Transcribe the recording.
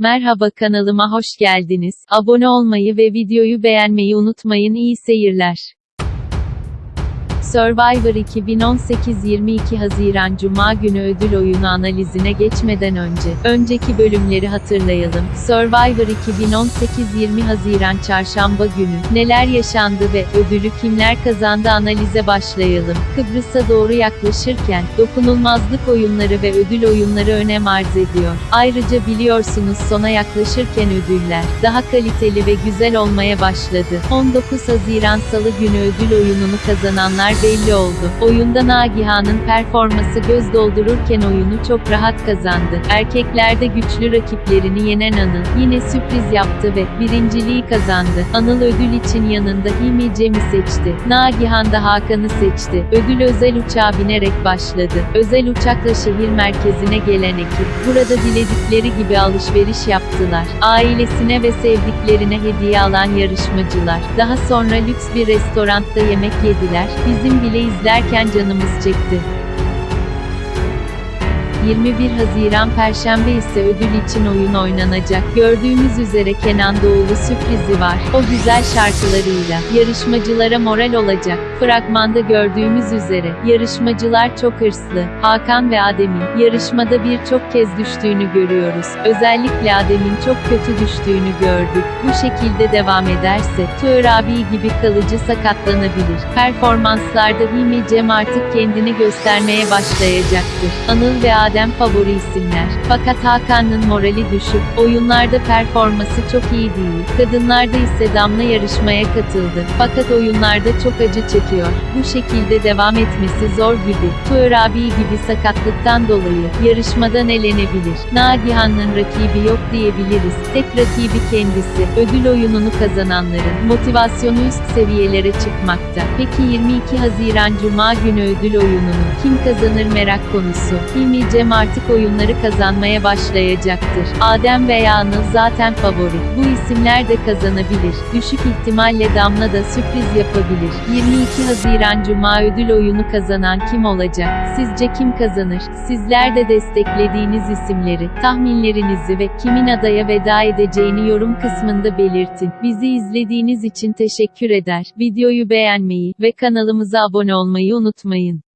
Merhaba kanalıma hoş geldiniz. Abone olmayı ve videoyu beğenmeyi unutmayın. İyi seyirler. Survivor 2018 22 Haziran Cuma günü ödül oyunu analizine geçmeden önce, önceki bölümleri hatırlayalım. Survivor 2018 20 Haziran Çarşamba günü, neler yaşandı ve ödülü kimler kazandı analize başlayalım. Kıbrıs'a doğru yaklaşırken, dokunulmazlık oyunları ve ödül oyunları önem arz ediyor. Ayrıca biliyorsunuz sona yaklaşırken ödüller, daha kaliteli ve güzel olmaya başladı. 19 Haziran Salı günü ödül oyununu kazananlar belli oldu. Oyunda Nagihan'ın performası göz doldururken oyunu çok rahat kazandı. Erkeklerde güçlü rakiplerini yenen Anıl, yine sürpriz yaptı ve birinciliği kazandı. Anıl ödül için yanında Hilmi Cem'i seçti. Nagihan da Hakan'ı seçti. Ödül özel uçağa binerek başladı. Özel uçakla şehir merkezine gelen ekip, burada diledikleri gibi alışveriş yaptılar. Ailesine ve sevdiklerine hediye alan yarışmacılar, daha sonra lüks bir restoranda yemek yediler. Bizim bile izlerken canımız çekti. 21 Haziran Perşembe ise ödül için oyun oynanacak. Gördüğümüz üzere Kenan Doğulu sürprizi var. O güzel şarkılarıyla yarışmacılara moral olacak. Fragmanda gördüğümüz üzere yarışmacılar çok hırslı. Hakan ve Adem'in yarışmada birçok kez düştüğünü görüyoruz. Özellikle Adem'in çok kötü düştüğünü gördük. Bu şekilde devam ederse Tuğer abi gibi kalıcı sakatlanabilir. Performanslarda Hilmi Cem artık kendini göstermeye başlayacaktır. Anıl ve Adem favori isimler. Fakat Hakan'ın morali düşük. Oyunlarda performası çok iyi değil. Kadınlarda ise Damla yarışmaya katıldı. Fakat oyunlarda çok acı çekiyor. Bu şekilde devam etmesi zor gibi. Tuğer abi gibi sakatlıktan dolayı yarışmadan elenebilir. Nagihan'ın rakibi yok diyebiliriz. Tek rakibi kendisi. Ödül oyununu kazananların motivasyonu üst seviyelere çıkmakta. Peki 22 Haziran Cuma günü ödül oyununu kim kazanır merak konusu. Hilmi Cem artık oyunları kazanmaya başlayacaktır. Adem veya Anıl zaten favori. Bu isimler de kazanabilir. Düşük ihtimalle Damla da sürpriz yapabilir. 22 Haziran Cuma ödül oyunu kazanan kim olacak? Sizce kim kazanır? Sizler de desteklediğiniz isimleri, tahminlerinizi ve kimin adaya veda edeceğini yorum kısmında belirtin. Bizi izlediğiniz için teşekkür eder. Videoyu beğenmeyi ve kanalımıza abone olmayı unutmayın.